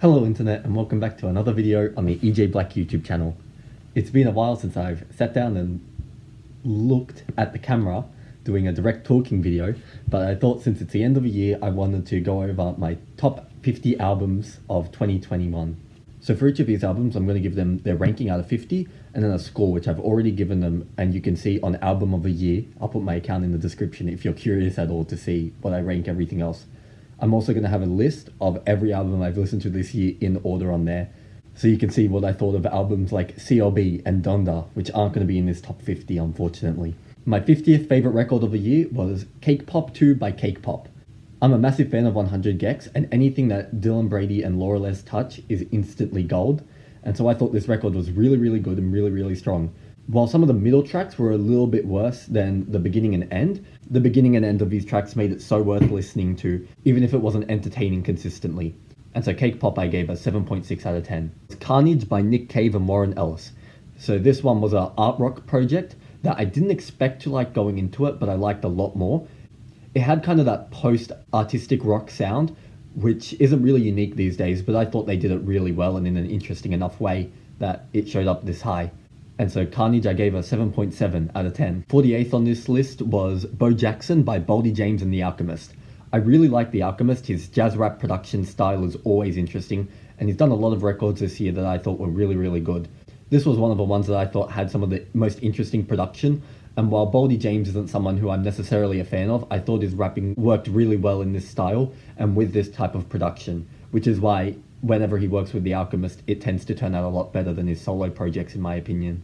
Hello internet and welcome back to another video on the EJ Black YouTube channel. It's been a while since I've sat down and looked at the camera doing a direct talking video, but I thought since it's the end of the year I wanted to go over my top 50 albums of 2021. So for each of these albums I'm going to give them their ranking out of 50 and then a score which I've already given them and you can see on album of the year. I'll put my account in the description if you're curious at all to see what I rank everything else. I'm also going to have a list of every album I've listened to this year in order on there. So you can see what I thought of albums like CLB and Donda, which aren't going to be in this top 50 unfortunately. My 50th favourite record of the year was Cake Pop 2 by Cake Pop. I'm a massive fan of 100 gecs and anything that Dylan Brady and Laura Les touch is instantly gold. And so I thought this record was really, really good and really, really strong. While some of the middle tracks were a little bit worse than the beginning and end, the beginning and end of these tracks made it so worth listening to, even if it wasn't entertaining consistently. And so Cake Pop I gave a 7.6 out of 10. It's Carnage by Nick Cave and Warren Ellis. So this one was an art rock project that I didn't expect to like going into it, but I liked a lot more. It had kind of that post-artistic rock sound, which isn't really unique these days, but I thought they did it really well and in an interesting enough way that it showed up this high. And so Carnage I gave a 7.7 out of 10. 48th on this list was Bo Jackson by Boldy James and The Alchemist. I really like The Alchemist, his jazz rap production style is always interesting, and he's done a lot of records this year that I thought were really, really good. This was one of the ones that I thought had some of the most interesting production, and while Boldy James isn't someone who I'm necessarily a fan of, I thought his rapping worked really well in this style and with this type of production, which is why whenever he works with The Alchemist, it tends to turn out a lot better than his solo projects in my opinion.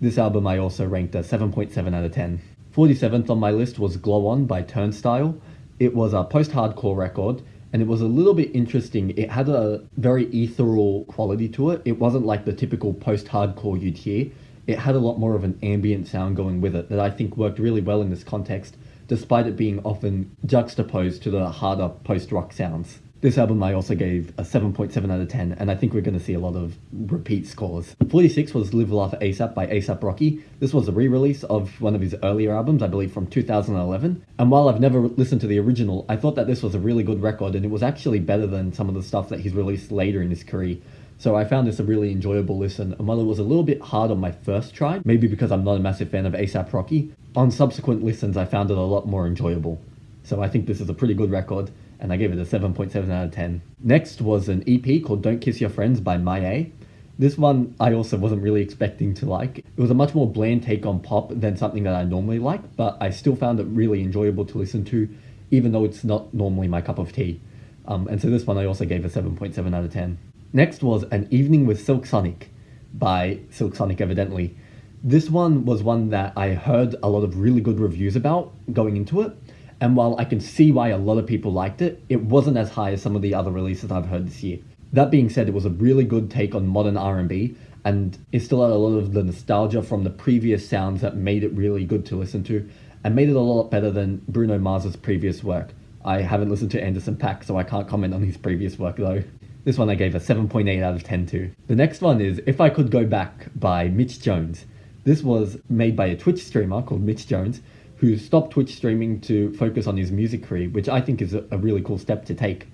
This album I also ranked a 7.7 out of 10. 47th on my list was Glow On by Turnstile. It was a post-hardcore record, and it was a little bit interesting. It had a very ethereal quality to it. It wasn't like the typical post-hardcore you'd hear. It had a lot more of an ambient sound going with it that I think worked really well in this context, despite it being often juxtaposed to the harder post-rock sounds. This album I also gave a 7.7 out of 10, and I think we're going to see a lot of repeat scores. 46 was Live Laugh ASAP by ASAP Rocky. This was a re-release of one of his earlier albums, I believe from 2011. And while I've never listened to the original, I thought that this was a really good record, and it was actually better than some of the stuff that he's released later in his career. So I found this a really enjoyable listen, and while it was a little bit hard on my first try, maybe because I'm not a massive fan of ASAP Rocky, on subsequent listens I found it a lot more enjoyable. So I think this is a pretty good record and I gave it a 7.7 out of 10. Next was an EP called Don't Kiss Your Friends by MyA. This one I also wasn't really expecting to like. It was a much more bland take on pop than something that I normally like, but I still found it really enjoyable to listen to, even though it's not normally my cup of tea. Um, and so this one I also gave a 7.7 out of 10. Next was An Evening with Silk Sonic by Silk Sonic evidently. This one was one that I heard a lot of really good reviews about going into it, and while I can see why a lot of people liked it, it wasn't as high as some of the other releases I've heard this year. That being said, it was a really good take on modern R&B, and it still had a lot of the nostalgia from the previous sounds that made it really good to listen to, and made it a lot better than Bruno Mars's previous work. I haven't listened to Anderson .Paak, so I can't comment on his previous work though. This one I gave a 7.8 out of 10 to. The next one is If I Could Go Back by Mitch Jones. This was made by a Twitch streamer called Mitch Jones, who stopped Twitch streaming to focus on his music career, which I think is a, a really cool step to take.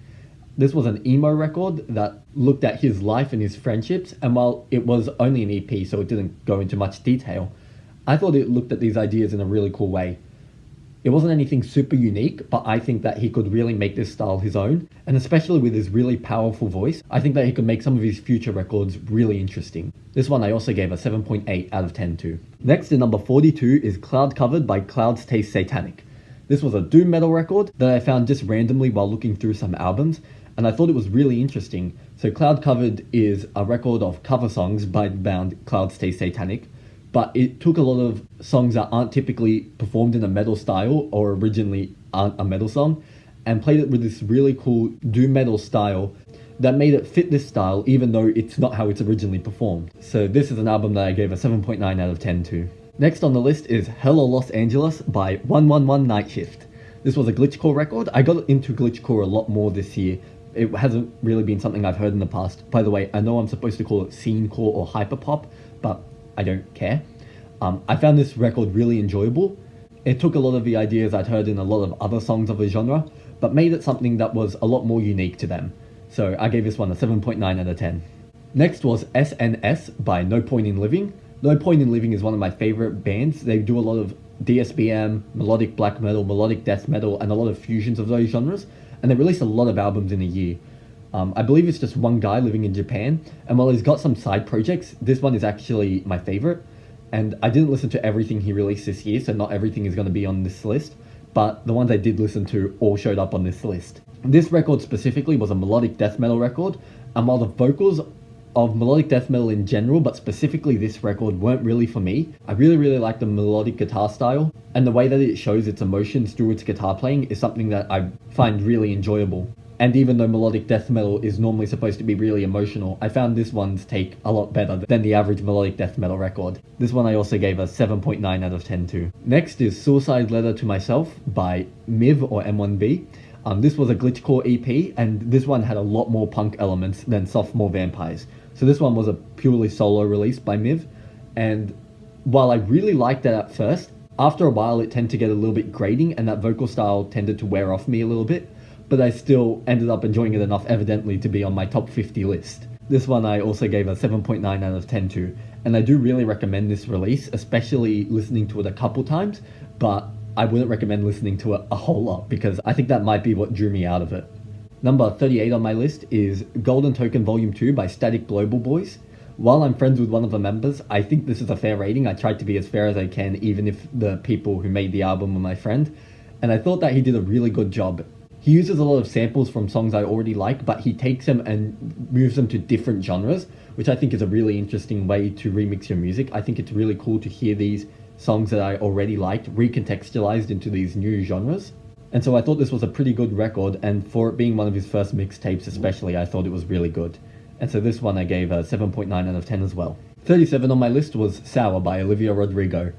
This was an emo record that looked at his life and his friendships, and while it was only an EP, so it didn't go into much detail, I thought it looked at these ideas in a really cool way. It wasn't anything super unique, but I think that he could really make this style his own, and especially with his really powerful voice, I think that he could make some of his future records really interesting. This one I also gave a 7.8 out of 10 to. Next in number 42 is Cloud Covered by Clouds Taste Satanic. This was a doom metal record that I found just randomly while looking through some albums, and I thought it was really interesting. So Cloud Covered is a record of cover songs by the band Clouds Taste Satanic, but it took a lot of songs that aren't typically performed in a metal style or originally aren't a metal song and played it with this really cool doom metal style that made it fit this style even though it's not how it's originally performed. So this is an album that I gave a 7.9 out of 10 to. Next on the list is Hello Los Angeles by 111 Night Shift. This was a glitchcore record. I got into glitchcore a lot more this year. It hasn't really been something I've heard in the past. By the way, I know I'm supposed to call it scene core or hyperpop, but I don't care. Um, I found this record really enjoyable. It took a lot of the ideas I'd heard in a lot of other songs of the genre, but made it something that was a lot more unique to them. So I gave this one a 7.9 out of 10. Next was SNS by No Point in Living. No Point in Living is one of my favorite bands. They do a lot of DSBM, melodic black metal, melodic death metal, and a lot of fusions of those genres. And they release a lot of albums in a year. Um, I believe it's just one guy living in Japan, and while he's got some side projects, this one is actually my favorite. And I didn't listen to everything he released this year, so not everything is going to be on this list, but the ones I did listen to all showed up on this list. This record specifically was a melodic death metal record, and while the vocals of melodic death metal in general, but specifically this record, weren't really for me. I really, really like the melodic guitar style, and the way that it shows its emotions through its guitar playing is something that I find really enjoyable. And even though melodic death metal is normally supposed to be really emotional, I found this one's take a lot better than the average melodic death metal record. This one I also gave a 7.9 out of 10 to. Next is Suicide Letter to Myself by Miv or M1B. Um, this was a glitchcore EP, and this one had a lot more punk elements than Sophomore Vampires. So this one was a purely solo release by Miv, and while I really liked it at first, after a while it tended to get a little bit grating, and that vocal style tended to wear off me a little bit but I still ended up enjoying it enough evidently to be on my top 50 list. This one I also gave a 7.9 out of 10 to, and I do really recommend this release, especially listening to it a couple times, but I wouldn't recommend listening to it a whole lot because I think that might be what drew me out of it. Number 38 on my list is Golden Token Volume 2 by Static Global Boys. While I'm friends with one of the members, I think this is a fair rating. I tried to be as fair as I can, even if the people who made the album were my friend. And I thought that he did a really good job. He uses a lot of samples from songs I already like, but he takes them and moves them to different genres, which I think is a really interesting way to remix your music. I think it's really cool to hear these songs that I already liked recontextualized into these new genres. And so I thought this was a pretty good record, and for it being one of his first mixtapes especially, I thought it was really good. And so this one I gave a 7.9 out of 10 as well. 37 on my list was Sour by Olivia Rodrigo.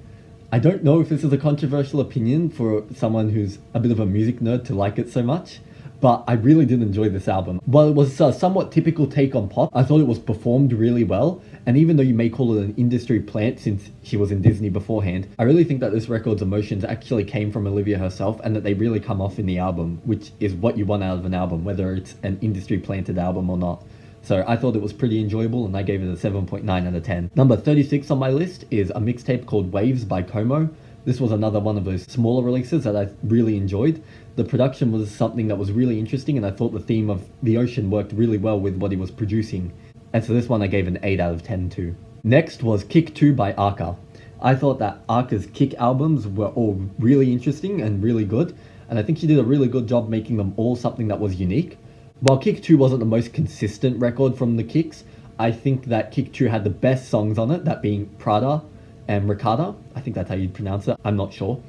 I don't know if this is a controversial opinion for someone who's a bit of a music nerd to like it so much, but I really did enjoy this album. While it was a somewhat typical take on pop, I thought it was performed really well, and even though you may call it an industry plant since she was in Disney beforehand, I really think that this record's emotions actually came from Olivia herself and that they really come off in the album, which is what you want out of an album, whether it's an industry planted album or not. So I thought it was pretty enjoyable and I gave it a 7.9 out of 10. Number 36 on my list is a mixtape called Waves by Como. This was another one of those smaller releases that I really enjoyed. The production was something that was really interesting and I thought the theme of the ocean worked really well with what he was producing. And so this one I gave an 8 out of 10 to. Next was Kick 2 by Arca. I thought that Arca's Kick albums were all really interesting and really good, and I think she did a really good job making them all something that was unique. While Kick 2 wasn't the most consistent record from the Kicks, I think that Kick 2 had the best songs on it, that being Prada and Ricarda. I think that's how you'd pronounce it, I'm not sure.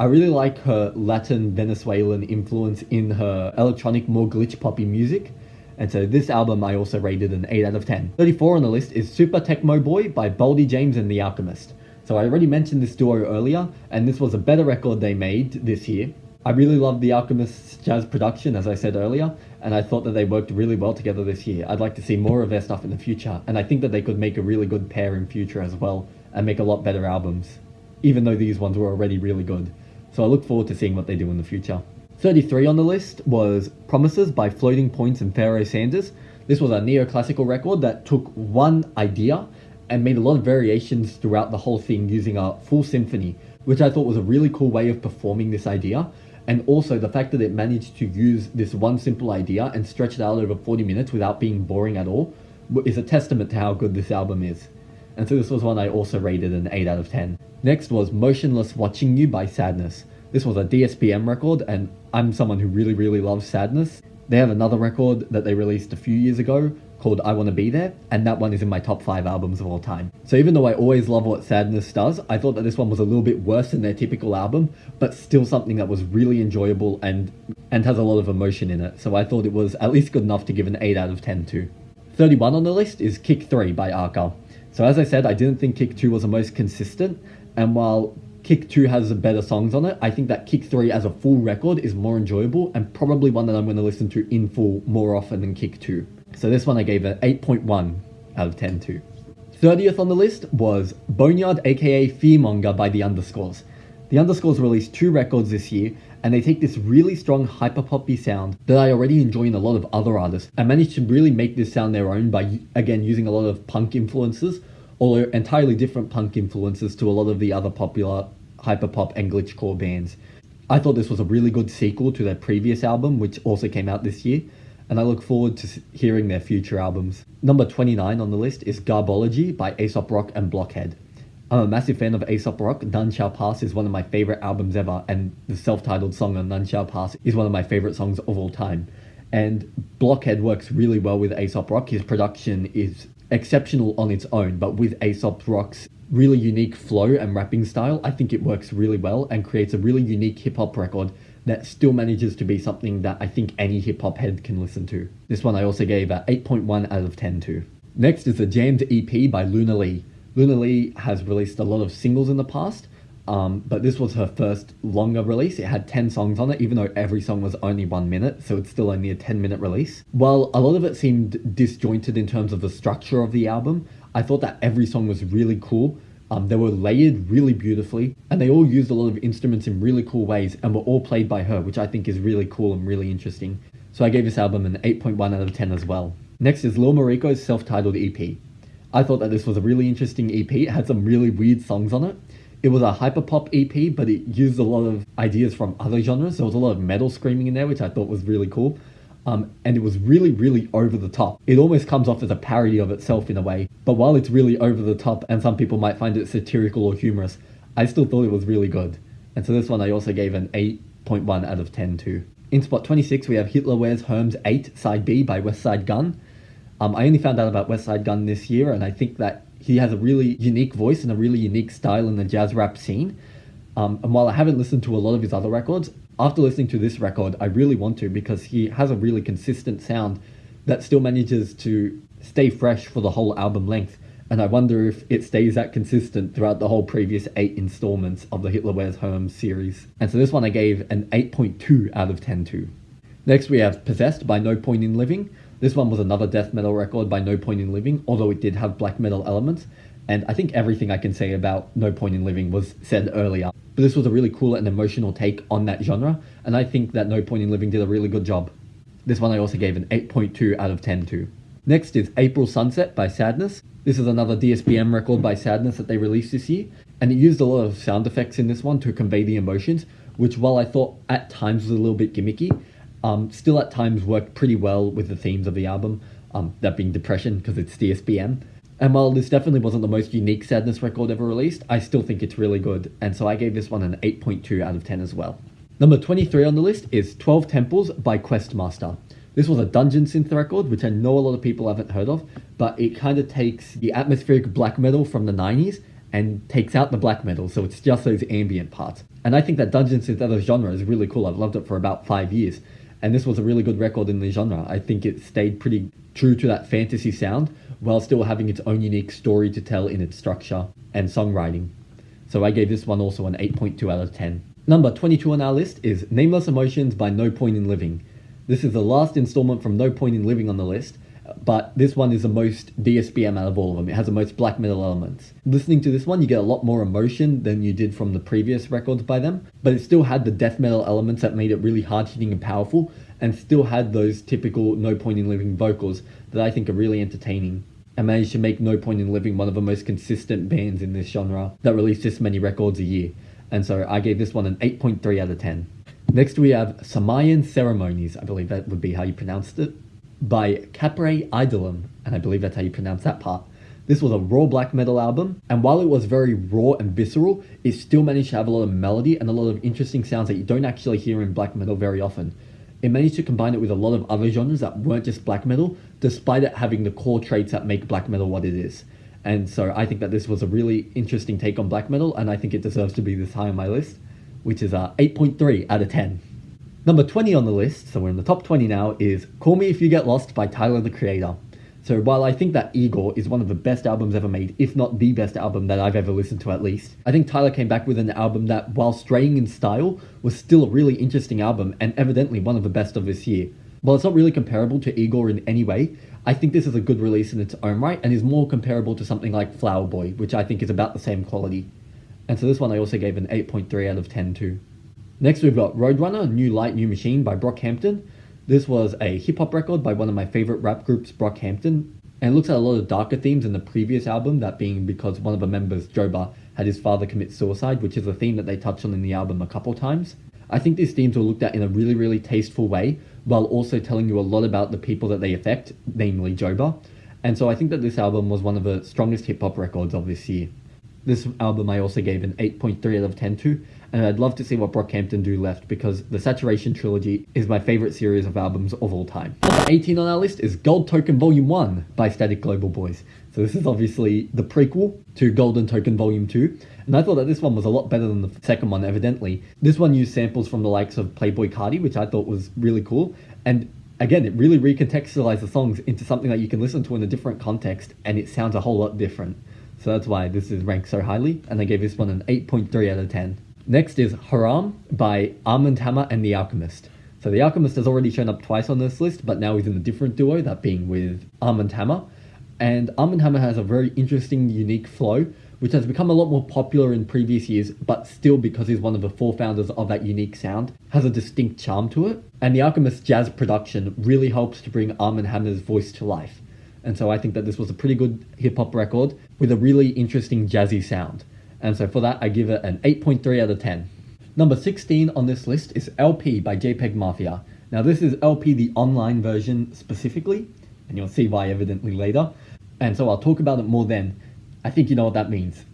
I really like her Latin Venezuelan influence in her electronic, more glitch poppy music. And so this album I also rated an 8 out of 10. 34 on the list is Super Tecmo Bo by Boldy James and The Alchemist. So I already mentioned this duo earlier, and this was a better record they made this year. I really love The Alchemist's jazz production, as I said earlier, and I thought that they worked really well together this year. I'd like to see more of their stuff in the future, and I think that they could make a really good pair in future as well, and make a lot better albums, even though these ones were already really good. So I look forward to seeing what they do in the future. 33 on the list was Promises by Floating Points and Pharoah Sanders. This was a neoclassical record that took one idea and made a lot of variations throughout the whole thing using a full symphony, which I thought was a really cool way of performing this idea and also the fact that it managed to use this one simple idea and stretch it out over 40 minutes without being boring at all is a testament to how good this album is. And so this was one I also rated an 8 out of 10. Next was Motionless Watching You by Sadness. This was a DSBM record and I'm someone who really really loves Sadness. They have another record that they released a few years ago called I Wanna Be There, and that one is in my top 5 albums of all time. So even though I always love what Sadness does, I thought that this one was a little bit worse than their typical album, but still something that was really enjoyable and and has a lot of emotion in it. So I thought it was at least good enough to give an 8 out of 10 to. 31 on the list is Kick 3 by Arca. So as I said, I didn't think Kick 2 was the most consistent, and while Kick 2 has better songs on it, I think that Kick 3 as a full record is more enjoyable and probably one that I'm going to listen to in full more often than Kick 2. So this one I gave an 8.1 out of 10 to. 30th on the list was Boneyard aka Fearmonger by The Underscores. The Underscores released two records this year, and they take this really strong hyperpoppy sound that I already enjoy in a lot of other artists, and manage to really make this sound their own by, again, using a lot of punk influences, although entirely different punk influences to a lot of the other popular hyperpop and glitchcore bands. I thought this was a really good sequel to their previous album, which also came out this year, and I look forward to hearing their future albums. Number 29 on the list is Garbology by Aesop Rock and Blockhead. I'm a massive fan of Aesop Rock. None Shall Pass is one of my favorite albums ever, and the self titled song on None Shall Pass is one of my favorite songs of all time. And Blockhead works really well with Aesop Rock. His production is exceptional on its own, but with Aesop Rock's really unique flow and rapping style, I think it works really well and creates a really unique hip hop record that still manages to be something that I think any hip hop head can listen to. This one I also gave a 8.1 out of 10 to. Next is the Jammed EP by Luna Lee. Luna Lee has released a lot of singles in the past, um, but this was her first longer release. It had 10 songs on it, even though every song was only one minute, so it's still only a 10 minute release. While a lot of it seemed disjointed in terms of the structure of the album, I thought that every song was really cool. Um, they were layered really beautifully, and they all used a lot of instruments in really cool ways, and were all played by her, which I think is really cool and really interesting. So I gave this album an 8.1 out of 10 as well. Next is Lil Mariko's self titled EP. I thought that this was a really interesting EP. It had some really weird songs on it. It was a hyperpop EP, but it used a lot of ideas from other genres. There was a lot of metal screaming in there, which I thought was really cool. Um, and it was really, really over the top. It almost comes off as a parody of itself in a way. But while it's really over the top, and some people might find it satirical or humorous, I still thought it was really good. And so this one I also gave an 8.1 out of 10 to. In spot 26, we have Hitler Wears Hermes 8, Side B by Westside Gun. Um, I only found out about Westside Gun this year, and I think that he has a really unique voice and a really unique style in the jazz rap scene. Um, and while I haven't listened to a lot of his other records, after listening to this record, I really want to because he has a really consistent sound that still manages to stay fresh for the whole album length. And I wonder if it stays that consistent throughout the whole previous eight installments of the Hitler Wears Hermes series. And so this one I gave an 8.2 out of 10 to. Next we have Possessed by No Point in Living. This one was another death metal record by No Point in Living, although it did have black metal elements. And I think everything I can say about No Point in Living was said earlier. But this was a really cool and emotional take on that genre, and I think that No Point in Living did a really good job. This one I also gave an 8.2 out of 10 to. Next is April Sunset by Sadness. This is another DSBM record by Sadness that they released this year, and it used a lot of sound effects in this one to convey the emotions, which while I thought at times was a little bit gimmicky, um, still at times worked pretty well with the themes of the album, um, that being depression because it's DSBM. And while this definitely wasn't the most unique Sadness record ever released, I still think it's really good, and so I gave this one an 8.2 out of 10 as well. Number 23 on the list is 12 Temples by Questmaster. This was a dungeon synth record, which I know a lot of people haven't heard of, but it kind of takes the atmospheric black metal from the 90s and takes out the black metal, so it's just those ambient parts. And I think that dungeon synth as a genre is really cool. I've loved it for about five years and this was a really good record in the genre. I think it stayed pretty true to that fantasy sound while still having its own unique story to tell in its structure and songwriting. So I gave this one also an 8.2 out of 10. Number 22 on our list is Nameless Emotions by No Point in Living. This is the last installment from No Point in Living on the list, but this one is the most DSBM out of all of them. It has the most black metal elements. Listening to this one, you get a lot more emotion than you did from the previous records by them, but it still had the death metal elements that made it really hard hitting and powerful, and still had those typical No Point in Living vocals that I think are really entertaining. And managed to make No Point in Living one of the most consistent bands in this genre that release this many records a year. And so I gave this one an 8.3 out of 10. Next we have Samayan Ceremonies, I believe that would be how you pronounced it by Capre Idolum, and I believe that's how you pronounce that part. This was a raw black metal album, and while it was very raw and visceral, it still managed to have a lot of melody and a lot of interesting sounds that you don't actually hear in black metal very often. It managed to combine it with a lot of other genres that weren't just black metal, despite it having the core traits that make black metal what it is. And so I think that this was a really interesting take on black metal, and I think it deserves to be this high on my list, which is uh, a 8.3 out of 10. Number 20 on the list, so we're in the top 20 now, is Call Me If You Get Lost by Tyler the Creator. So while I think that Igor is one of the best albums ever made, if not the best album that I've ever listened to at least, I think Tyler came back with an album that, while straying in style, was still a really interesting album and evidently one of the best of this year. While it's not really comparable to Igor in any way, I think this is a good release in its own right and is more comparable to something like Flower Boy, which I think is about the same quality. And so this one I also gave an 8.3 out of 10 too. Next we've got Roadrunner, New Light, New Machine by Brockhampton. This was a hip hop record by one of my favorite rap groups, Brockhampton, and looks at a lot of darker themes in the previous album, that being because one of the members, Joba, had his father commit suicide, which is a theme that they touch on in the album a couple times. I think these themes were looked at in a really, really tasteful way, while also telling you a lot about the people that they affect, namely Joba. And so I think that this album was one of the strongest hip hop records of this year. This album I also gave an 8.3 out of 10 to, and I'd love to see what Brockhampton do left because the Saturation trilogy is my favorite series of albums of all time. Number 18 on our list is Gold Token Volume 1 by Static Global Boys. So this is obviously the prequel to Golden Token Volume 2, and I thought that this one was a lot better than the second one, evidently. This one used samples from the likes of Playboi Carti, which I thought was really cool, and again, it really recontextualized the songs into something that you can listen to in a different context, and it sounds a whole lot different. So that's why this is ranked so highly, and I gave this one an 8.3 out of 10. Next is Haram by Armand Hammer and The Alchemist. So The Alchemist has already shown up twice on this list, but now he's in a different duo, that being with Armand Hammer. And Armand Hammer has a very interesting, unique flow, which has become a lot more popular in previous years, but still because he's one of the four founders of that unique sound, has a distinct charm to it. And The Alchemist's jazz production really helps to bring Armand Hammer's voice to life. And so I think that this was a pretty good hip hop record with a really interesting jazzy sound. And so for that, I give it an 8.3 out of 10. Number 16 on this list is LP by JPEG Mafia. Now, this is LP, the online version specifically, and you'll see why evidently later. And so I'll talk about it more then. I think you know what that means.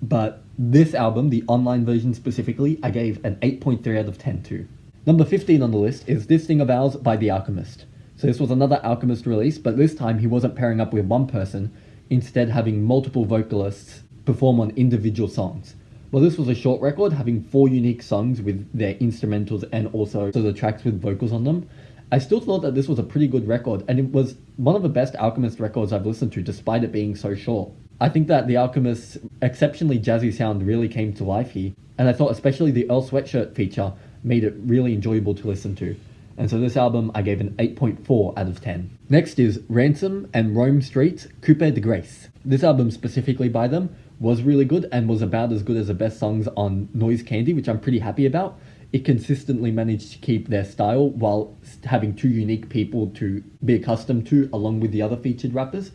But this album, the online version specifically, I gave an 8.3 out of 10 to. Number 15 on the list is This Thing of Ours by The Alchemist. So this was another Alchemist release, but this time he wasn't pairing up with one person, instead having multiple vocalists perform on individual songs. Well, this was a short record, having four unique songs with their instrumentals and also the tracks with vocals on them. I still thought that this was a pretty good record, and it was one of the best Alchemist records I've listened to, despite it being so short. I think that the Alchemist's exceptionally jazzy sound really came to life here, and I thought especially the Earl Sweatshirt feature made it really enjoyable to listen to. And so this album I gave an 8.4 out of 10. Next is Ransom and Rome Street's Coup de Grace. This album specifically by them was really good and was about as good as the best songs on Noise Candy, which I'm pretty happy about. It consistently managed to keep their style while having two unique people to be accustomed to, along with the other featured rappers.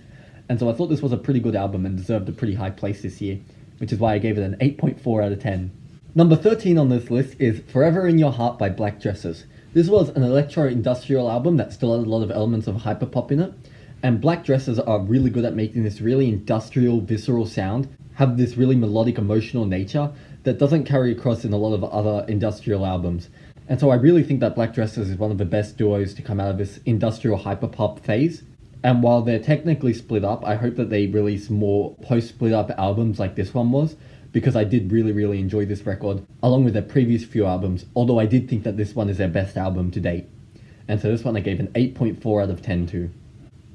And so I thought this was a pretty good album and deserved a pretty high place this year, which is why I gave it an 8.4 out of 10. Number 13 on this list is Forever in Your Heart by Black Dresses. This was an electro industrial album that still had a lot of elements of hyperpop in it, and Black Dresses are really good at making this really industrial, visceral sound have this really melodic, emotional nature that doesn't carry across in a lot of other industrial albums. And so I really think that Black Dresses is one of the best duos to come out of this industrial hyperpop phase. And while they're technically split up, I hope that they release more post split up albums like this one was, because I did really, really enjoy this record, along with their previous few albums, although I did think that this one is their best album to date. And so this one I gave an 8.4 out of 10 to.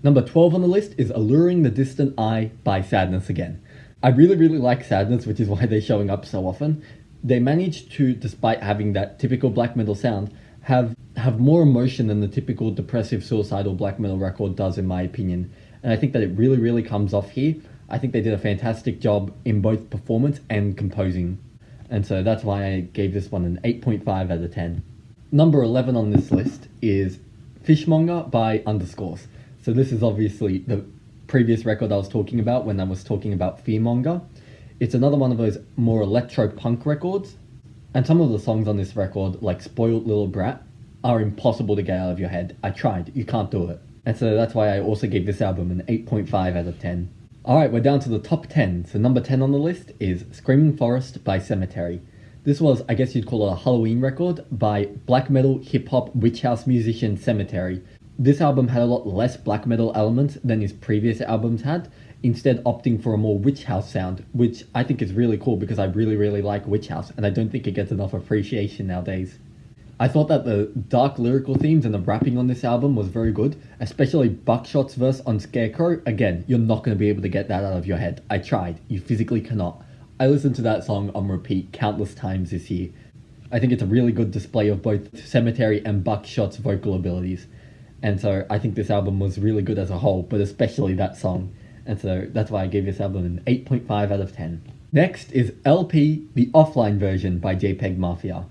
Number 12 on the list is Alluring the Distant Eye by Sadness Again. I really, really like Sadness, which is why they're showing up so often. They managed to, despite having that typical black metal sound, have have more emotion than the typical depressive, suicidal black metal record does, in my opinion. And I think that it really, really comes off here. I think they did a fantastic job in both performance and composing. And so that's why I gave this one an 8.5 out of 10. Number 11 on this list is Fishmonger by Underscores. So this is obviously the previous record I was talking about when I was talking about Fearmonger. It's another one of those more electro punk records. And some of the songs on this record, like Spoiled Little Brat, are impossible to get out of your head. I tried, you can't do it. And so that's why I also gave this album an 8.5 out of 10. Alright, we're down to the top 10. So number 10 on the list is Screaming Forest by Sematary. This was, I guess you'd call it a Halloween record by black metal hip hop witch house musician Sematary, this album had a lot less black metal elements than his previous albums had, instead opting for a more witch house sound, which I think is really cool because I really, really like witch house, and I don't think it gets enough appreciation nowadays. I thought that the dark lyrical themes and the rapping on this album was very good, especially Buckshot's verse on Scarecrow. Again, you're not going to be able to get that out of your head. I tried. You physically cannot. I listened to that song on repeat countless times this year. I think it's a really good display of both Sematary and Buckshot's vocal abilities. And so I think this album was really good as a whole, but especially that song. And so that's why I gave this album an 8.5 out of 10. Next is LP, the offline version by JPEG Mafia.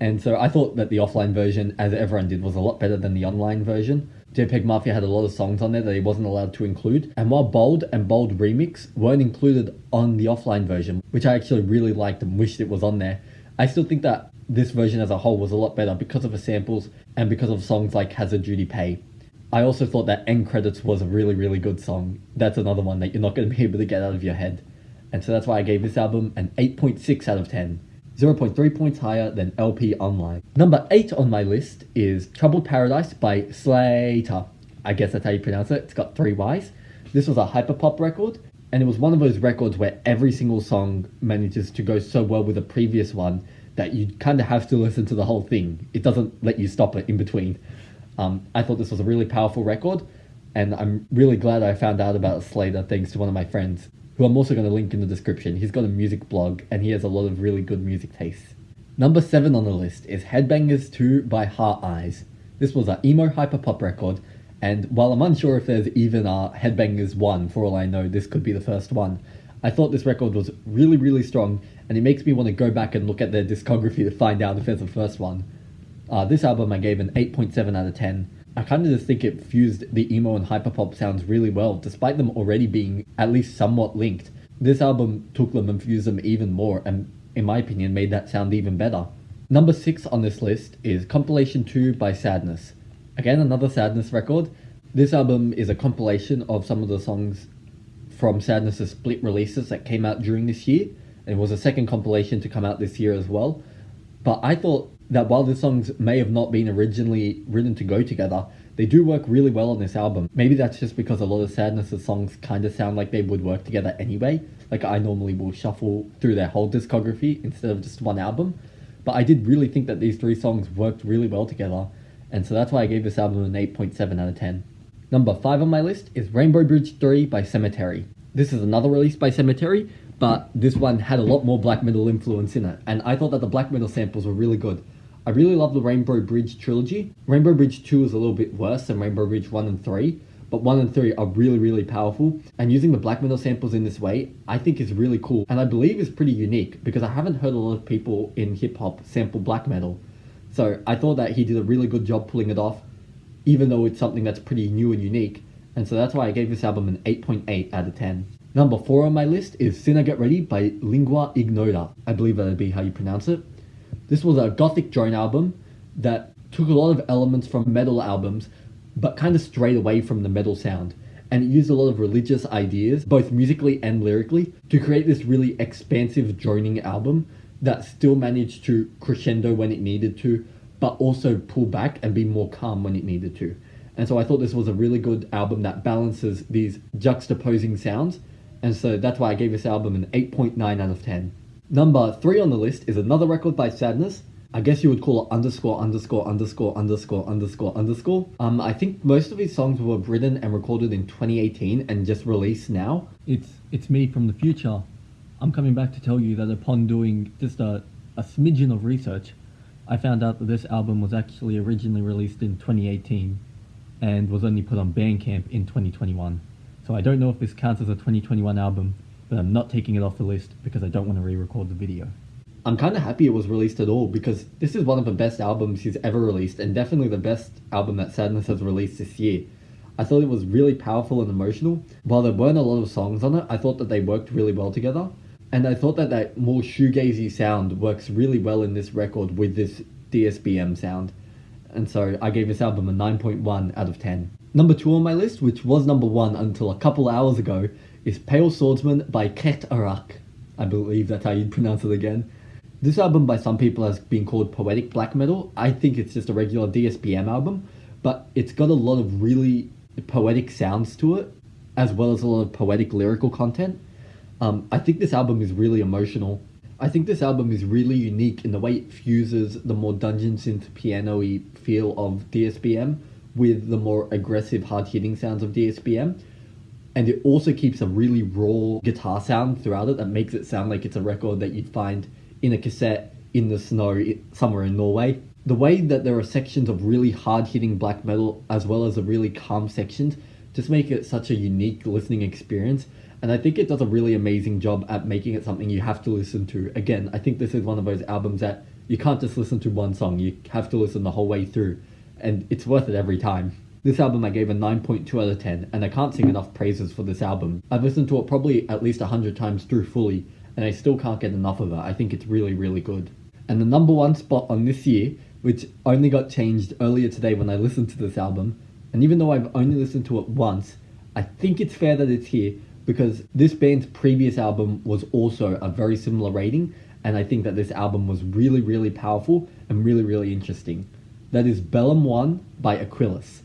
And so I thought that the offline version, as everyone did, was a lot better than the online version. JPEG Mafia had a lot of songs on there that he wasn't allowed to include. And while Bald and Bald Remix weren't included on the offline version, which I actually really liked and wished it was on there, I still think that this version as a whole was a lot better because of the samples and because of songs like Hazard Duty Pay. I also thought that End Credits was a really, really good song. That's another one that you're not going to be able to get out of your head. And so that's why I gave this album an 8.6 out of 10. 0.3 points higher than LP Online. Number 8 on my list is Troubled Paradise by Slayyyter. I guess that's how you pronounce it. It's got three Y's. This was a hyperpop record, and it was one of those records where every single song manages to go so well with the previous one that you kind of have to listen to the whole thing. It doesn't let you stop it in between. Um, I thought this was a really powerful record, and I'm really glad I found out about Slayyyter thanks to one of my friends who I'm also going to link in the description. He's got a music blog and he has a lot of really good music tastes. Number 7 on the list is Headbangers 2 by Heart Eyes. This was an emo hyperpop record, and while I'm unsure if there's even a Headbangers 1, for all I know, this could be the first one. I thought this record was really, really strong, and it makes me want to go back and look at their discography to find out if there's a first one. Uh, this album I gave an 8.7 out of 10, I kind of just think it fused the emo and hyperpop sounds really well, despite them already being at least somewhat linked. This album took them and fused them even more, and in my opinion, made that sound even better. Number 6 on this list is Compilation 2 by Sadness. Again, another Sadness record. This album is a compilation of some of the songs from Sadness's split releases that came out during this year. And it was a second compilation to come out this year as well. But I thought that while the songs may have not been originally written to go together, they do work really well on this album. Maybe that's just because a lot of Sadness' songs kind of sound like they would work together anyway. Like I normally will shuffle through their whole discography instead of just one album. But I did really think that these three songs worked really well together, and so that's why I gave this album an 8.7 out of 10. Number 5 on my list is Rainbow Bridge 3 by Sematary. This is another release by Sematary, but this one had a lot more black metal influence in it, and I thought that the black metal samples were really good. I really love the Rainbow Bridge trilogy. Rainbow Bridge 2 is a little bit worse than Rainbow Bridge 1 and 3, but 1 and 3 are really, really powerful. And using the black metal samples in this way, I think is really cool. And I believe is pretty unique because I haven't heard a lot of people in hip hop sample black metal. So I thought that he did a really good job pulling it off, even though it's something that's pretty new and unique. And so that's why I gave this album an 8.8 out of 10. Number 4 on my list is Sinner Get Ready by Lingua Ignota. I believe that'd be how you pronounce it. This was a gothic drone album that took a lot of elements from metal albums, but kind of strayed away from the metal sound. And it used a lot of religious ideas, both musically and lyrically, to create this really expansive droning album that still managed to crescendo when it needed to, but also pull back and be more calm when it needed to. And so I thought this was a really good album that balances these juxtaposing sounds. And so that's why I gave this album an 8.9 out of 10. Number three on the list is another record by Sadness. I guess you would call it underscore underscore underscore underscore underscore underscore. Um, I think most of his songs were written and recorded in 2018 and just released now. It's it's me from the future. I'm coming back to tell you that upon doing just a, a smidgen of research, I found out that this album was actually originally released in 2018 and was only put on Bandcamp in 2021. So I don't know if this counts as a 2021 album, but I'm not taking it off the list because I don't want to re-record the video. I'm kind of happy it was released at all because this is one of the best albums he's ever released and definitely the best album that Sadness has released this year. I thought it was really powerful and emotional. While there weren't a lot of songs on it, I thought that they worked really well together. And I thought that that more shoegazy sound works really well in this record with this DSBM sound. And so I gave this album a 9.1 out of 10. Number 2 on my list, which was number 1 until a couple hours ago, is Pale Swordsman by Ket Arak. I believe that's how you'd pronounce it again. This album by some people has been called poetic black metal. I think it's just a regular DSBM album, but it's got a lot of really poetic sounds to it, as well as a lot of poetic lyrical content. Um, I think this album is really emotional. I think this album is really unique in the way it fuses the more dungeon synth piano-y feel of DSBM with the more aggressive hard-hitting sounds of DSBM and it also keeps a really raw guitar sound throughout it that makes it sound like it's a record that you'd find in a cassette in the snow somewhere in Norway. The way that there are sections of really hard hitting black metal as well as the really calm sections just make it such a unique listening experience. And I think it does a really amazing job at making it something you have to listen to. Again, I think this is one of those albums that you can't just listen to one song, you have to listen the whole way through. And it's worth it every time. This album I gave a 9.2 out of 10, and I can't sing enough praises for this album. I've listened to it probably at least 100 times through fully, and I still can't get enough of it. I think it's really, really good. And the number one spot on this year, which only got changed earlier today when I listened to this album, and even though I've only listened to it once, I think it's fair that it's here because this band's previous album was also a very similar rating, and I think that this album was really, really powerful and really, really interesting. That is Bellum 1 by Aquilus.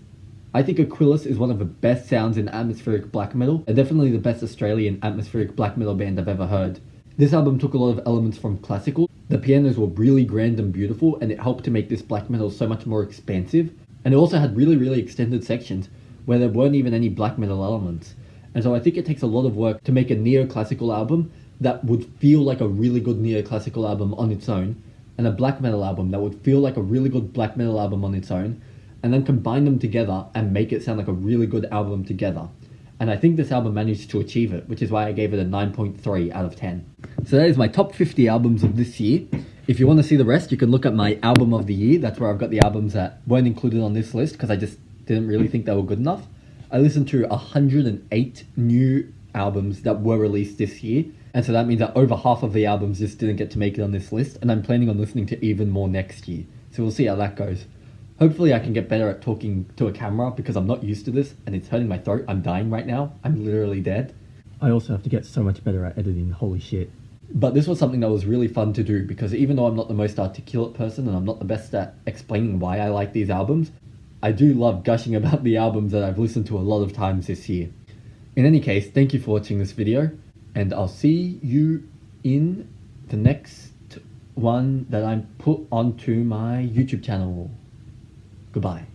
I think Aquilus is one of the best sounds in atmospheric black metal, and definitely the best Australian atmospheric black metal band I've ever heard. This album took a lot of elements from classical, the pianos were really grand and beautiful, and it helped to make this black metal so much more expansive, and it also had really, really extended sections where there weren't even any black metal elements. And so I think it takes a lot of work to make a neoclassical album that would feel like a really good neoclassical album on its own, and a black metal album that would feel like a really good black metal album on its own, and then combine them together and make it sound like a really good album together. And I think this album managed to achieve it, which is why I gave it a 9.3 out of 10. So that is my top 50 albums of this year. If you want to see the rest, you can look at my album of the year. That's where I've got the albums that weren't included on this list because I just didn't really think they were good enough. I listened to 108 new albums that were released this year. And so that means that over half of the albums just didn't get to make it on this list. And I'm planning on listening to even more next year. So we'll see how that goes. Hopefully I can get better at talking to a camera because I'm not used to this and it's hurting my throat. I'm dying right now. I'm literally dead. I also have to get so much better at editing. Holy shit. But this was something that was really fun to do because even though I'm not the most articulate person and I'm not the best at explaining why I like these albums, I do love gushing about the albums that I've listened to a lot of times this year. In any case, thank you for watching this video and I'll see you in the next one that I put onto my YouTube channel. Goodbye.